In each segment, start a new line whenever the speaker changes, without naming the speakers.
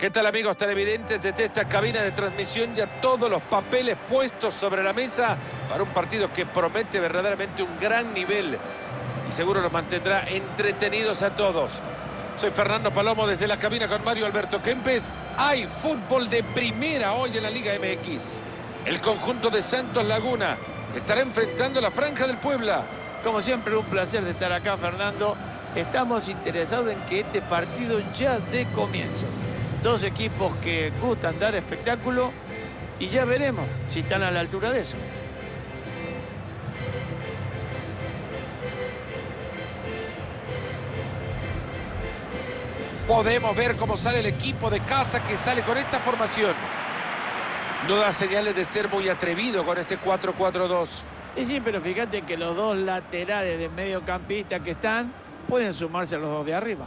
¿Qué tal amigos televidentes? Desde esta cabina de transmisión ya todos los papeles puestos sobre la mesa para un partido que promete verdaderamente un gran nivel y seguro los mantendrá entretenidos a todos. Soy Fernando Palomo desde la cabina con Mario Alberto Kempes. Hay fútbol de primera hoy en la Liga MX. El conjunto de Santos Laguna estará enfrentando la Franja del Puebla.
Como siempre, un placer de estar acá, Fernando. Estamos interesados en que este partido ya dé comienzo. Dos equipos que gustan dar espectáculo y ya veremos si están a la altura de eso.
Podemos ver cómo sale el equipo de casa que sale con esta formación. No da señales de ser muy atrevido con este 4-4-2.
Y sí, pero fíjate que los dos laterales de mediocampista que están pueden sumarse a los dos de arriba.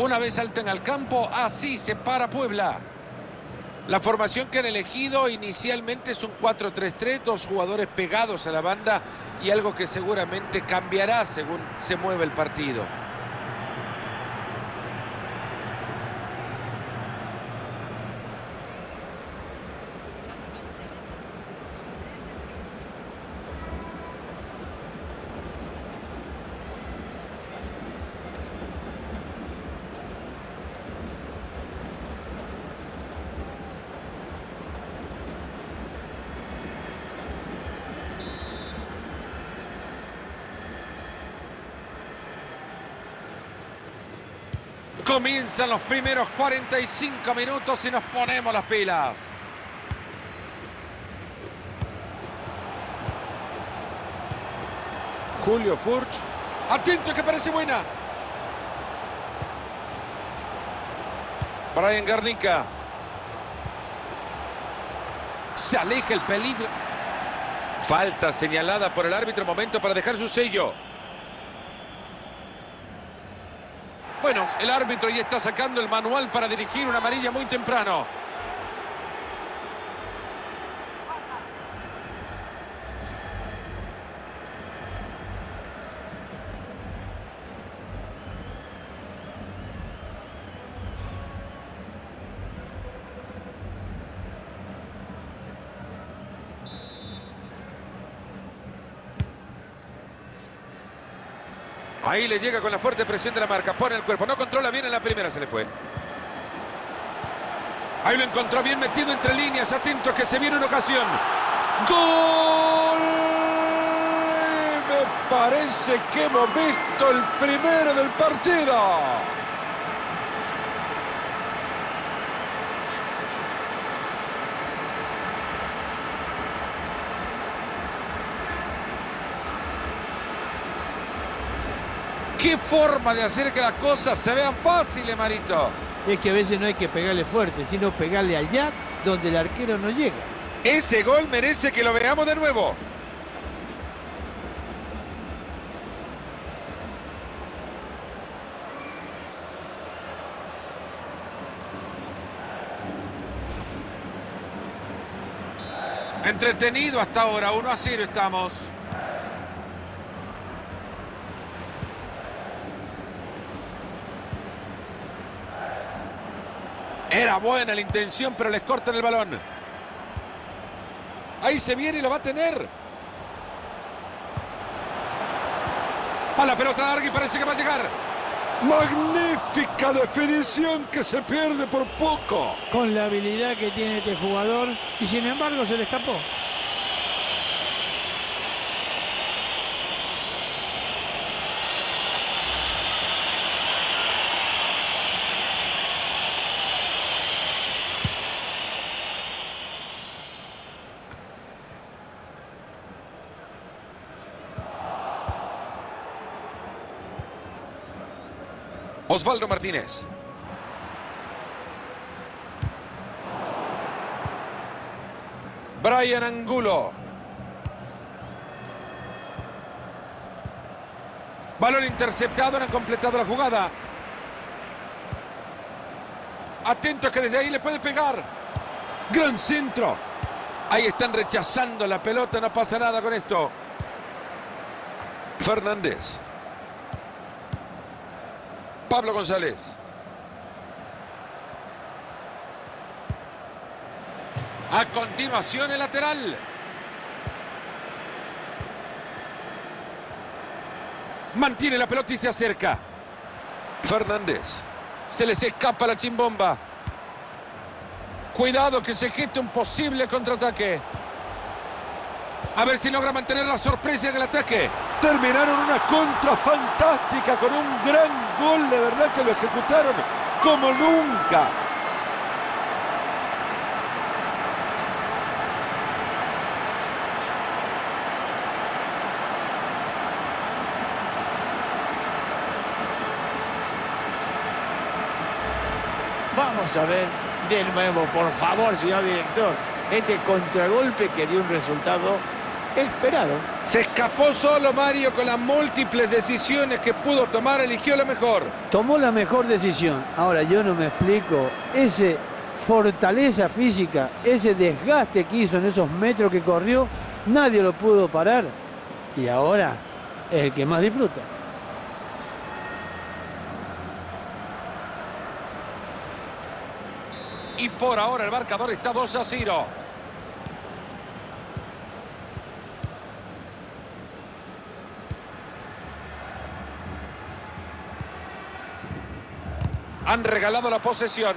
Una vez salten al campo, así se para Puebla. La formación que han elegido inicialmente es un 4-3-3, dos jugadores pegados a la banda y algo que seguramente cambiará según se mueve el partido. Comienzan los primeros 45 minutos y nos ponemos las pilas. Julio Furch. Atento que parece buena. Brian Garnica. Se aleja el peligro. Falta señalada por el árbitro. Momento para dejar su sello. Bueno, el árbitro ya está sacando el manual para dirigir una amarilla muy temprano. Ahí le llega con la fuerte presión de la marca. Pone el cuerpo. No controla bien en la primera. Se le fue. Ahí lo encontró bien metido entre líneas. Atento que se viene una ocasión. ¡Gol! Me parece que hemos visto el primero del partido. Qué forma de hacer que las cosas se vean fáciles, Marito.
Es que a veces no hay que pegarle fuerte, sino pegarle allá donde el arquero no llega.
Ese gol merece que lo veamos de nuevo. Entretenido hasta ahora, 1 a 0 estamos. Era buena la intención, pero les cortan el balón. Ahí se viene y lo va a tener. A la pelota larga y parece que va a llegar. Magnífica definición que se pierde por poco.
Con la habilidad que tiene este jugador y sin embargo se le escapó.
Osvaldo Martínez. Brian Angulo. Balón interceptado, no han completado la jugada. Atento que desde ahí le puede pegar. Gran centro. Ahí están rechazando la pelota, no pasa nada con esto. Fernández. Pablo González. A continuación el lateral. Mantiene la pelota y se acerca. Fernández. Se les escapa la chimbomba. Cuidado que se geste un posible contraataque. A ver si logra mantener la sorpresa en el ataque.
Terminaron una contra fantástica con un gran gol. De verdad que lo ejecutaron como nunca.
Vamos a ver de nuevo, por favor, señor director, este contragolpe que dio un resultado esperado.
Se escapó solo Mario con las múltiples decisiones que pudo tomar, eligió la mejor.
Tomó la mejor decisión. Ahora yo no me explico, ese fortaleza física, ese desgaste que hizo en esos metros que corrió, nadie lo pudo parar. Y ahora es el que más disfruta.
Y por ahora el marcador está 2 a 0. Han regalado la posesión.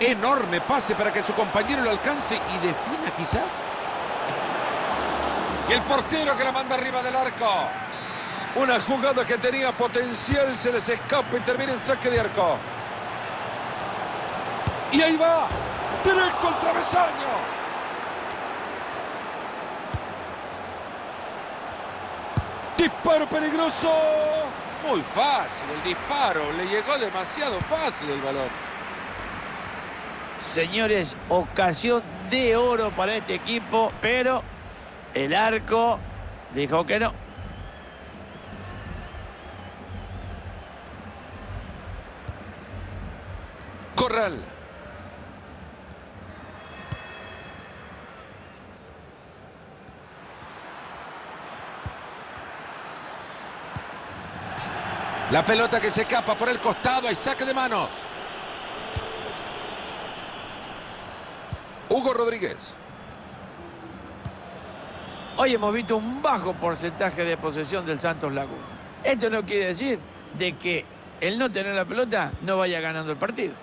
Enorme pase para que su compañero lo alcance y defina quizás. Y el portero que la manda arriba del arco. Una jugada que tenía potencial, se les escapa y termina en saque de arco. Y ahí va, directo al travesaño. Disparo peligroso. Muy fácil el disparo, le llegó demasiado fácil el balón.
Señores, ocasión de oro para este equipo, pero el arco dijo que no.
Corral. La pelota que se escapa por el costado, hay saque de manos. Hugo Rodríguez.
Hoy hemos visto un bajo porcentaje de posesión del Santos Laguna. Esto no quiere decir de que el no tener la pelota no vaya ganando el partido.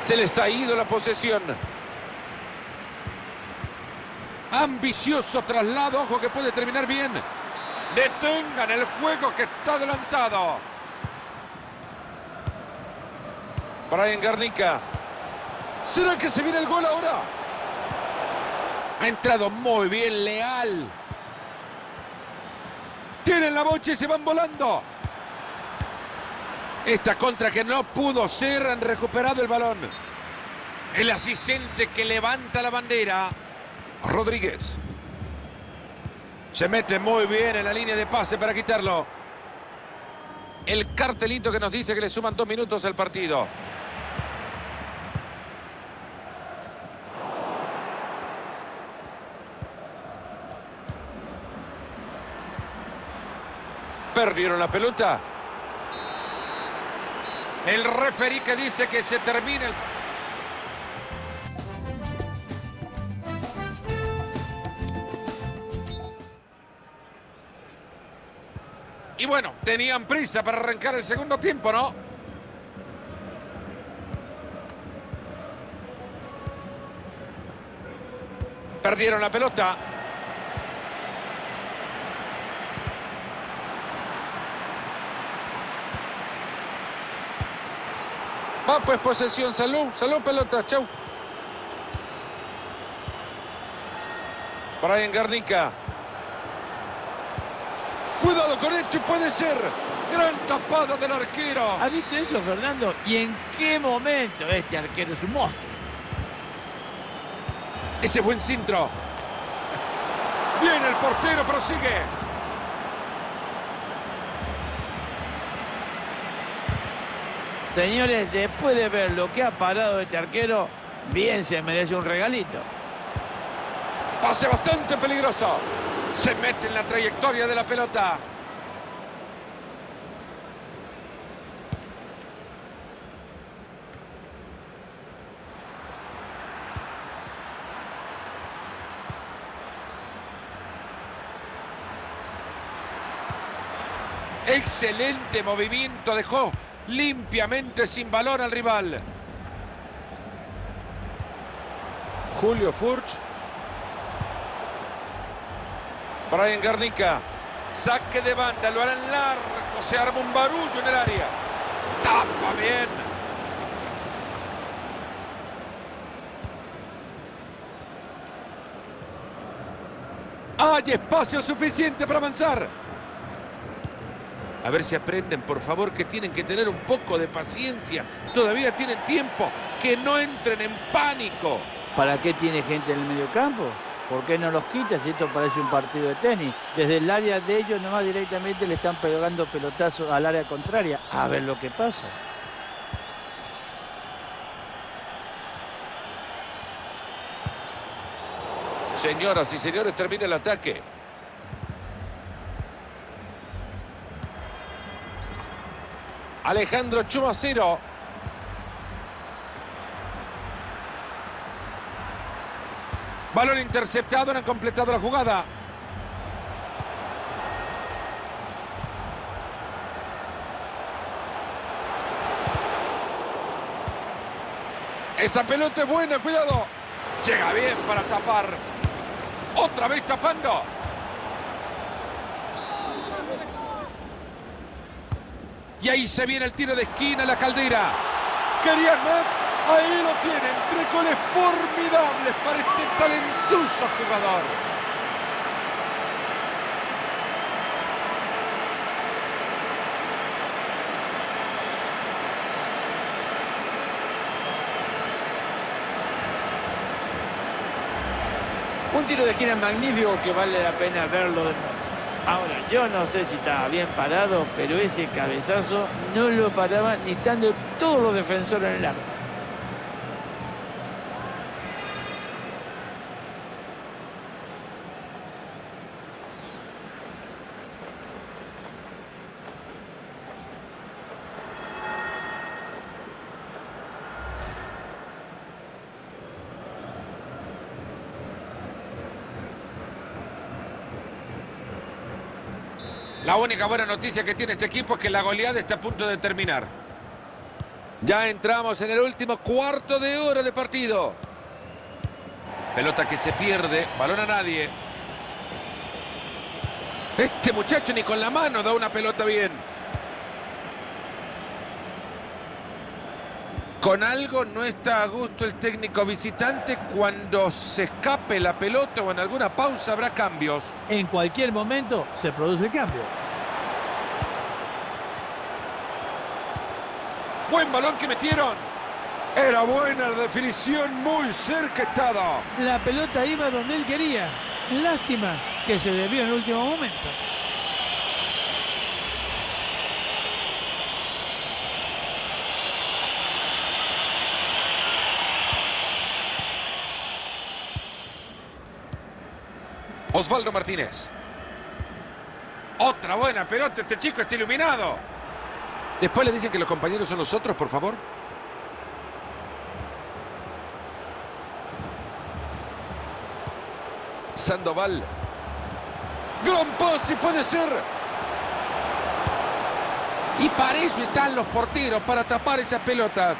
Se les ha ido la posesión. Ambicioso traslado, ojo que puede terminar bien. Detengan el juego que está adelantado. Brian Garnica. ¿Será que se viene el gol ahora? Ha entrado muy bien, Leal. Tienen la bocha y se van volando. Esta contra que no pudo ser, han recuperado el balón. El asistente que levanta la bandera. Rodríguez. Se mete muy bien en la línea de pase para quitarlo. El cartelito que nos dice que le suman dos minutos al partido. Perdieron la pelota. El referí que dice que se termina el... bueno, tenían prisa para arrancar el segundo tiempo, ¿no? Perdieron la pelota. Va pues posesión, salud, salud pelota, chau. Brian Garnica. Cuidado con esto y puede ser. Gran tapada del arquero.
¿Has visto eso, Fernando? ¿Y en qué momento este arquero es un monstruo?
Ese buen cintro. Viene el portero, prosigue.
Señores, después de ver lo que ha parado este arquero, bien se merece un regalito.
Pase bastante peligroso. Se mete en la trayectoria de la pelota. Excelente movimiento, dejó limpiamente sin balón al rival. Julio Furch.
Brian Garnica.
Saque de banda, lo harán largo, se arma un barullo en el área. Tapa bien. Hay espacio suficiente para avanzar.
A ver si aprenden, por favor, que tienen que tener un poco de paciencia. Todavía tienen tiempo. Que no entren en pánico.
¿Para qué tiene gente en el medio campo? ¿Por qué no los quita si esto parece un partido de tenis? Desde el área de ellos nomás directamente le están pegando pelotazos al área contraria. A ver lo que pasa.
Señoras y señores, termina el ataque. Alejandro Chumacero.
Balón interceptado, no han completado la jugada. Esa pelota es buena, cuidado. Llega bien para tapar. Otra vez tapando. Y ahí se viene el tiro de esquina, la caldera. ¿Querían más? Ahí lo tienen. Tres goles formidables para este talentoso jugador.
Un tiro de esquina magnífico que vale la pena verlo de nuevo. Ahora, yo no sé si estaba bien parado, pero ese cabezazo no lo paraba ni estando todos los defensores en el arco.
La única buena noticia que tiene este equipo es que la goleada está a punto de terminar. Ya entramos en el último cuarto de hora de partido. Pelota que se pierde, balón a nadie. Este muchacho ni con la mano da una pelota bien. Con algo no está a gusto el técnico visitante cuando se escape la pelota o en alguna pausa habrá cambios.
En cualquier momento se produce el cambio.
Buen balón que metieron. Era buena la definición, muy cerca estaba.
La pelota iba donde él quería. Lástima que se debió en el último momento.
Osvaldo Martínez. Otra buena pelota, este chico está iluminado. Después le dicen que los compañeros son los otros, por favor. Sandoval. Gran pase, puede ser. Y para eso están los porteros, para tapar esas pelotas.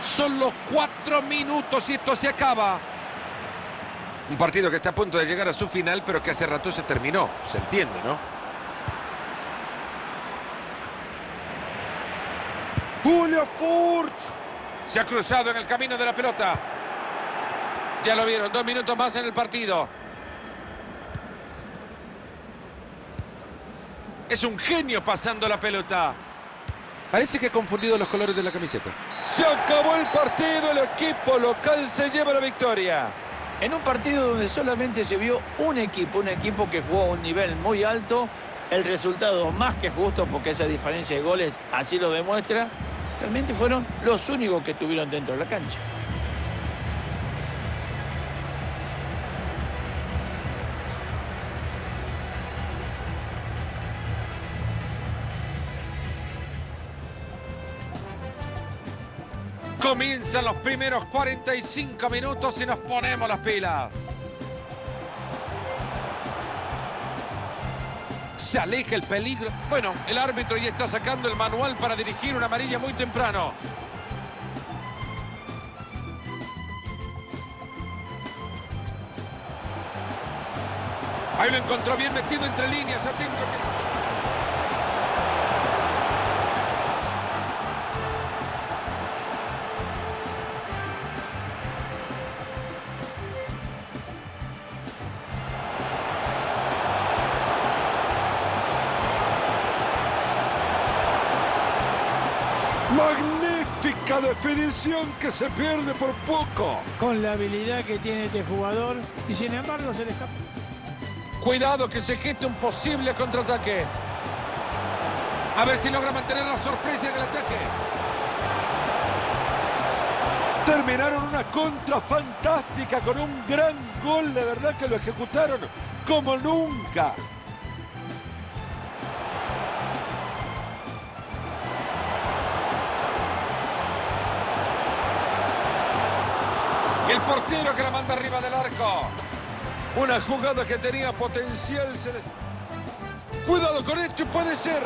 Solo cuatro minutos y esto se acaba. Un partido que está a punto de llegar a su final, pero que hace rato se terminó. Se entiende, ¿no? Julio Furch. Se ha cruzado en el camino de la pelota. Ya lo vieron, dos minutos más en el partido. Es un genio pasando la pelota. Parece que ha confundido los colores de la camiseta. Se acabó el partido, el equipo local se lleva la victoria.
En un partido donde solamente se vio un equipo, un equipo que jugó a un nivel muy alto, el resultado más que justo porque esa diferencia de goles así lo demuestra, realmente fueron los únicos que estuvieron dentro de la cancha.
Comienzan los primeros 45 minutos y nos ponemos las pilas. Se aleja el peligro.
Bueno, el árbitro ya está sacando el manual para dirigir una amarilla muy temprano.
Ahí lo encontró bien metido entre líneas. Atento.
Definición que se pierde por poco.
Con la habilidad que tiene este jugador y sin embargo se le escapa.
Cuidado que se geste un posible contraataque.
A ver si logra mantener la sorpresa en el ataque.
Terminaron una contra fantástica con un gran gol. De verdad que lo ejecutaron como nunca.
Portero que la manda arriba del arco.
Una jugada que tenía potencial. Se les... Cuidado con esto, puede ser.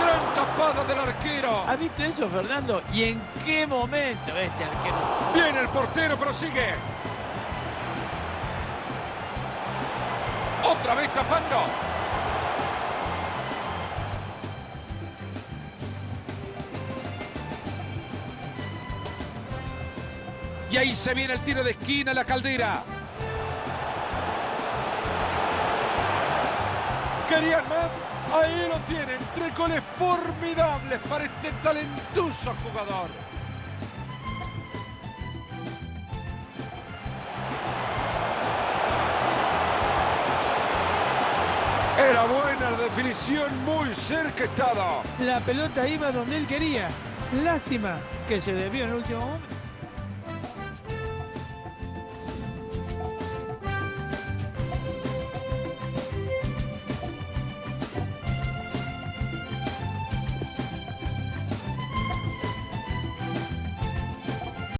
Gran tapada del arquero.
¿Has visto eso, Fernando? ¿Y en qué momento este arquero?
Bien el portero, pero sigue. Otra vez tapando. Y ahí se viene el tiro de esquina, la caldera.
¿Querían más? Ahí lo tienen. Tres goles formidables para este talentoso jugador. Era buena definición, muy cerca estaba.
La pelota iba donde él quería. Lástima que se debió en el último momento.